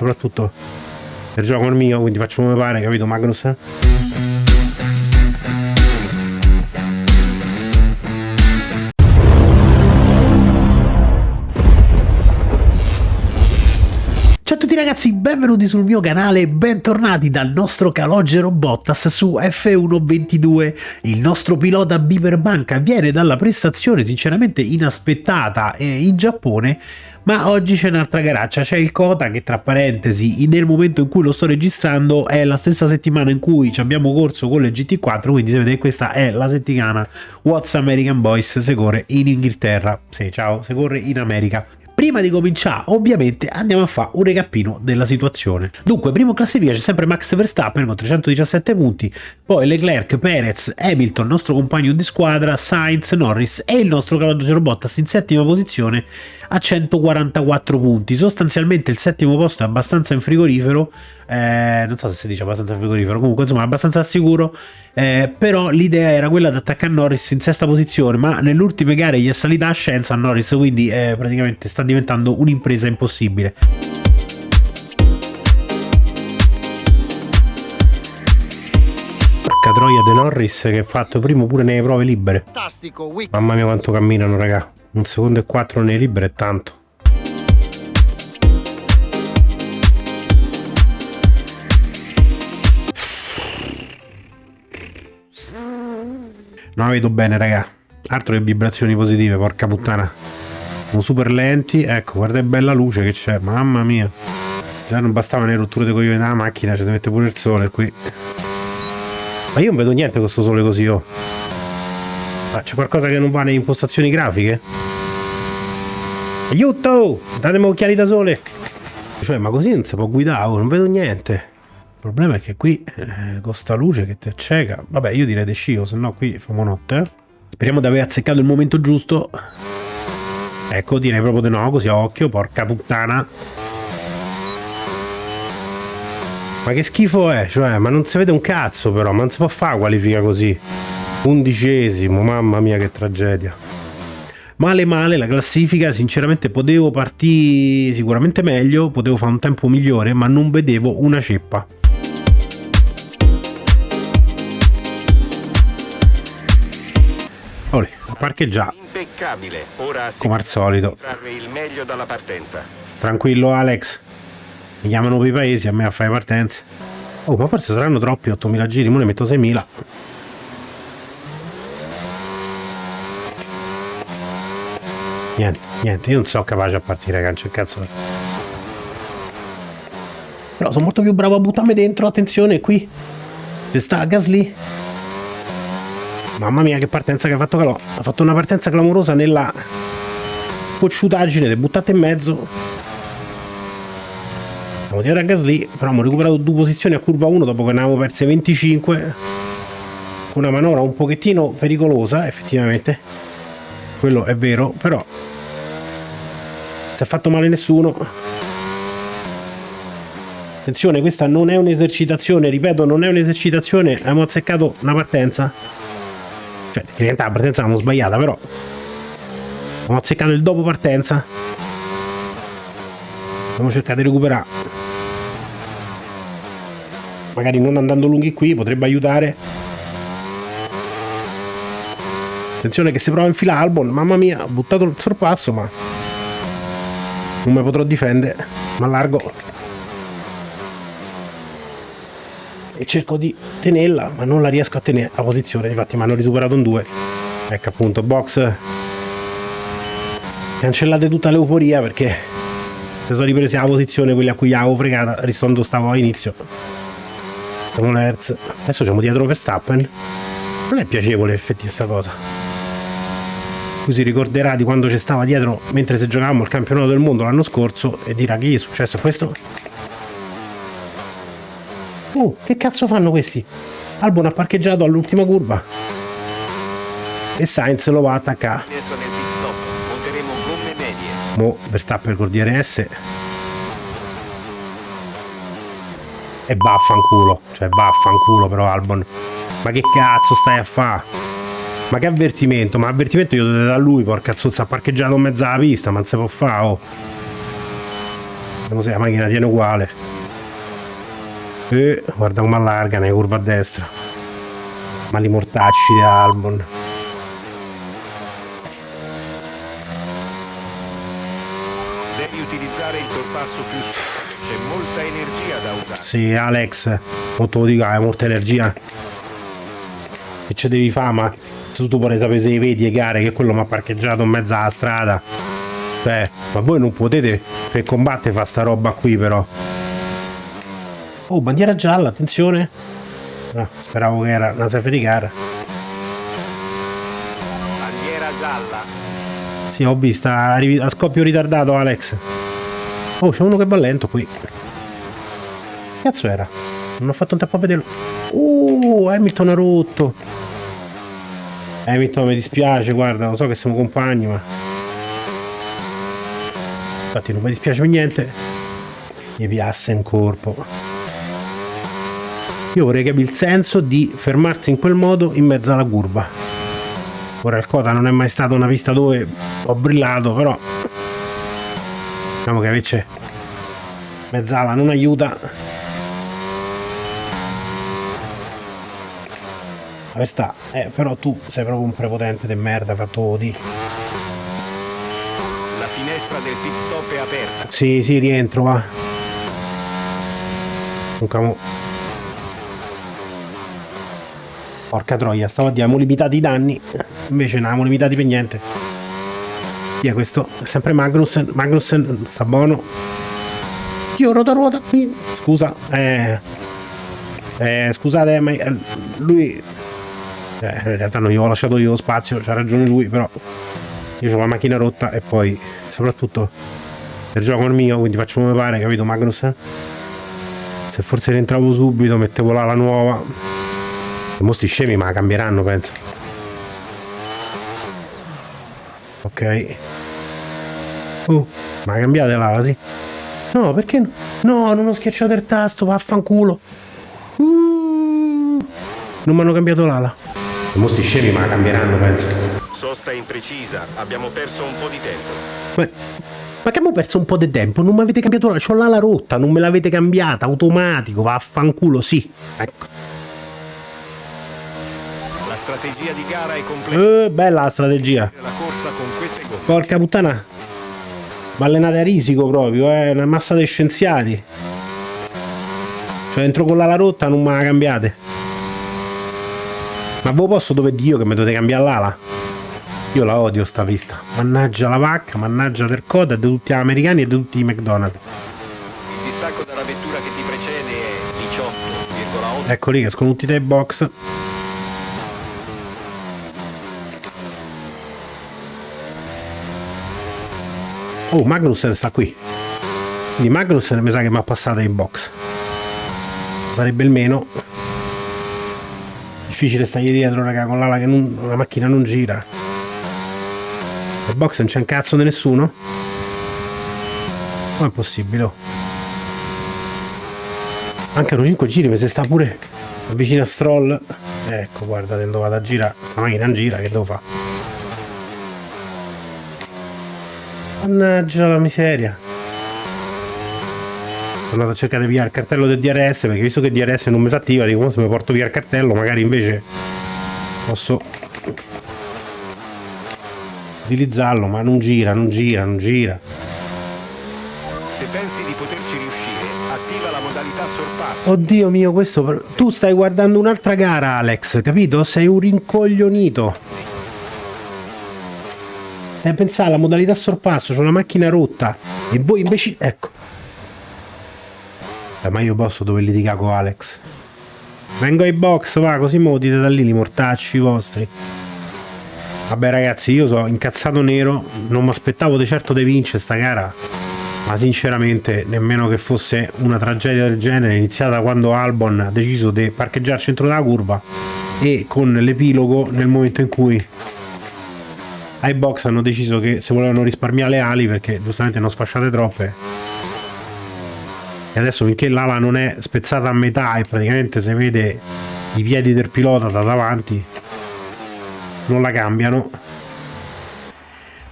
soprattutto per gioco il mio, quindi faccio come pare, capito Magnus? Ciao a tutti ragazzi, benvenuti sul mio canale e bentornati dal nostro Calogero Bottas su F122. Il nostro pilota Biperbanca viene dalla prestazione sinceramente inaspettata in Giappone ma oggi c'è un'altra garaccia, c'è il Kota che tra parentesi nel momento in cui lo sto registrando è la stessa settimana in cui ci abbiamo corso con le GT4, quindi sapete che questa è la settimana What's American Boys se corre in Inghilterra, sì ciao, se corre in America. Prima di cominciare, ovviamente, andiamo a fare un recappino della situazione. Dunque, primo classifica c'è sempre Max Verstappen con 317 punti, poi Leclerc, Perez, Hamilton, nostro compagno di squadra, Sainz, Norris e il nostro Claudio Bottas in settima posizione a 144 punti. Sostanzialmente il settimo posto è abbastanza in frigorifero, eh, non so se si dice abbastanza frigorifero, comunque insomma abbastanza sicuro, eh, però l'idea era quella di attaccare Norris in sesta posizione, ma nelle ultime gare gli è salita a scienza a Norris, quindi eh, praticamente sta diventando un'impresa impossibile. Porca troia De Norris che ha fatto primo pure nelle prove libere. Mamma mia quanto camminano raga. Un secondo e quattro nei liberi è tanto. Non la vedo bene, raga. Altro che vibrazioni positive, porca puttana. Sono super lenti. Ecco, guarda che bella luce che c'è. Mamma mia. Già non bastavano le rotture dei coglioni della macchina, ci si mette pure il sole qui. Ma io non vedo niente con questo sole così, oh. Ma c'è qualcosa che non va nelle impostazioni grafiche? Aiuto! Datemi occhiali da sole! Cioè, ma così non si può guidare, oh, non vedo niente. Il problema è che qui, eh, con sta luce che ti acceca... Vabbè, io direi di scio, se no qui famo notte. Speriamo di aver azzeccato il momento giusto. Ecco, direi proprio di no, così a occhio, porca puttana. Ma che schifo è? Cioè, ma non si vede un cazzo però, ma non si può fare qualifica così. Undicesimo, mamma mia che tragedia. Male male la classifica, sinceramente potevo partire sicuramente meglio, potevo fare un tempo migliore, ma non vedevo una ceppa. Olè, a parcheggiare. Impeccabile. Ora come al solito. il meglio dalla partenza. Tranquillo Alex. Mi chiamano per i paesi a me a fare partenze. Oh, ma forse saranno troppi 8000 giri, mo ne metto 6000. Niente, niente, io non sono capace a partire, cancio il cazzo. Però sono molto più bravo a buttarmi dentro, attenzione, qui. Ci sta Gasly. Mamma mia che partenza che ha fatto Calò. Ha fatto una partenza clamorosa nella cocciutaggine, le buttate in mezzo. Stiamo dietro a Gasly, però abbiamo recuperato due posizioni a curva 1 dopo che ne avevamo perse 25. Una manovra un pochettino pericolosa, effettivamente. Quello è vero, però si è fatto male nessuno attenzione questa non è un'esercitazione ripeto non è un'esercitazione abbiamo azzeccato una partenza cioè tecnicamente la partenza l'abbiamo sbagliata però. Abbiamo azzeccato il dopo partenza. Abbiamo cercato di recuperare. Magari non andando lunghi qui potrebbe aiutare. Attenzione che si prova a infilare Albon. Mamma mia ha buttato il sorpasso ma non mi potrò difendere. Ma largo e cerco di tenerla ma non la riesco a tenere a posizione. Infatti mi hanno risuperato un 2 ecco appunto box. Cancellate tutta l'euforia perché si sono ripresi la posizione quelli a cui avevo fregata ristondo stavo all'inizio. Adesso siamo dietro Verstappen. Non è piacevole effettivamente questa cosa. Cui si ricorderà di quando ci stava dietro mentre se giocavamo il campionato del mondo l'anno scorso e dirà che è successo questo oh che cazzo fanno questi? Albon ha parcheggiato all'ultima curva. E Sainz lo va a attaccare. Mo Verstappen col DRS e vaffanculo cioè vaffanculo però Albon. Ma che cazzo stai a fare ma che avvertimento? Ma avvertimento io devo dare a lui, porca zozza, ha parcheggiato in mezzo alla pista, ma non si può fare, oh. non so, la macchina tiene uguale. E guarda come allarga nella curva a destra. Ma li mortacci di Albon. Devi utilizzare il sorpasso più c'è molta energia da usare. Sì, Alex, molto lo dico, hai molta energia. Che ci devi fare, ma tu, tu vorrei sapere se vedi le gare che quello mi ha parcheggiato in mezzo alla strada. Cioè, ma voi non potete per combattere fare sta roba qui però. Oh, bandiera gialla, attenzione. No, speravo che era una safety car. Bandiera gialla. Sì, ho visto, a, scoppio ritardato Alex. Oh, c'è uno che va lento qui. Cazzo era? Non ho fatto un tempo a vederlo. Uh, Hamilton ha rotto. Hamilton mi dispiace, guarda, lo so che siamo compagni, ma... Infatti non mi dispiace per niente. Mi piace in corpo. Io vorrei capire il senso di fermarsi in quel modo in mezzo alla curva. Ora il Cota non è mai stata una pista dove ho brillato, però... Diciamo che invece mezzala non aiuta Dove sta? Eh, però tu sei proprio un prepotente di merda, fatto di. La finestra del pit stop è aperta. Sì, sì, rientro, va. Un camo. Porca troia, stavo a dire, abbiamo limitati i danni. Invece non abbiamo limitati per niente. Via questo, sempre Magnussen. Magnussen sta buono. Io ruota ruota qui. Scusa, eh. Eh, scusate, ma eh, lui eh, in realtà non gli ho lasciato io lo spazio, c'ha ragione lui, però io ho la macchina rotta e poi soprattutto per gioco il mio, quindi faccio come pare, capito Magnus? Se forse rientravo subito, mettevo là la nuova. E mo sti scemi ma la cambieranno, penso. Ok. Oh, ma cambiate l'ala, sì? No, perché no? No, non ho schiacciato il tasto, vaffanculo. Uh, non mi hanno cambiato l'ala. I mostri scemi ma la cambieranno, penso. Sosta imprecisa, abbiamo perso un po' di tempo. Ma, ma che abbiamo perso un po' di tempo? Non mi avete cambiato l'ala, c'ho l'ala rotta, non me l'avete cambiata, automatico, vaffanculo, sì. Ecco. La strategia di gara è completa. Eh, bella la strategia. La. Porca puttana. Ma allenate a risico proprio, eh, una massa di scienziati. Cioè entro con l'ala rotta non me la cambiate. Ma voi posso dove Dio che mi dovete cambiare l'ala? Io la odio sta pista. Mannaggia la vacca, mannaggia del coda di tutti gli americani e di tutti i McDonald's. Il distacco dalla vettura che ti precede è 18,8. Ecco lì che escono tutti dai box. Oh, Magnussen sta qui. Quindi Magnussen mi sa che mi ha passato in box. Sarebbe il meno difficile stargli dietro, raga, con l'ala che non, la macchina non gira. Il box non c'è un cazzo di nessuno? Come è possibile? Oh. Mancano 5 giri, mi si sta pure vicino a Stroll. Ecco, guarda, dove vado a girare. Sta macchina non gira, che devo fare? Mannaggia la miseria. Sono andato a cercare via il cartello del DRS perché visto che il DRS non mi si attiva dico se mi porto via il cartello magari invece posso utilizzarlo ma non gira non gira non gira Se pensi di poterci riuscire, attiva la modalità sorpasso. oddio mio questo tu stai guardando un'altra gara Alex capito sei un rincoglionito stai a pensare alla modalità sorpasso c'è una macchina rotta e voi invece ecco. Eh, ma io posso dove litigare con Alex? Vengo ai box va così mo dite da lì li mortacci vostri. Vabbè ragazzi io sono incazzato nero non mi aspettavo di certo di vincere sta gara ma sinceramente nemmeno che fosse una tragedia del genere iniziata quando Albon ha deciso di parcheggiare al centro della curva e con l'epilogo nel momento in cui ai box hanno deciso che se volevano risparmiare le ali perché giustamente non sfasciate troppe. E adesso finché l'ala non è spezzata a metà e praticamente si vede i piedi del pilota da davanti non la cambiano.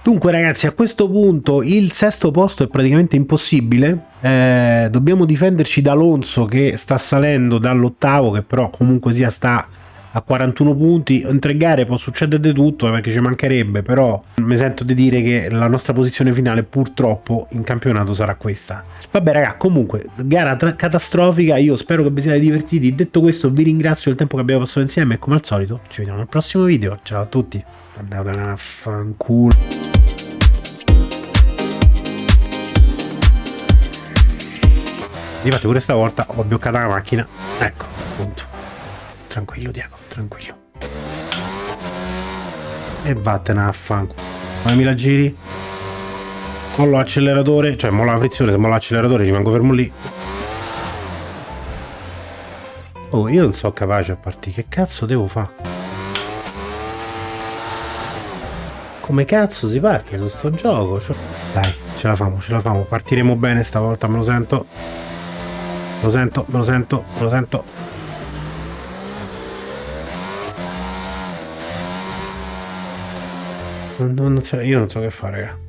Dunque ragazzi a questo punto il sesto posto è praticamente impossibile. Eh, dobbiamo difenderci da Alonso che sta salendo dall'ottavo, che però comunque sia sta a 41 punti. In tre gare può succedere di tutto eh, perché ci mancherebbe, però mi sento di dire che la nostra posizione finale purtroppo in campionato sarà questa. Vabbè raga, comunque, gara catastrofica, io spero che vi siate divertiti. Detto questo vi ringrazio del tempo che abbiamo passato insieme e come al solito ci vediamo al prossimo video. Ciao a tutti. Andate a fanculo. Infatti pure stavolta ho bloccata la macchina. Ecco, appunto. Tranquillo Diego, tranquillo. E vattene a fanculo. Come mi la giri? Mollo l'acceleratore, cioè mollo la frizione, se mollo l'acceleratore rimango fermo lì. Oh, io non sono capace a partire, che cazzo devo fare? Come cazzo si parte su sto gioco? Cioè... Dai, ce la famo, ce la famo, partiremo bene stavolta, me lo sento. Me lo sento, me lo sento, me lo sento. Non, non io non so che fare.